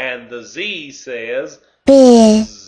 and the Z says Biz.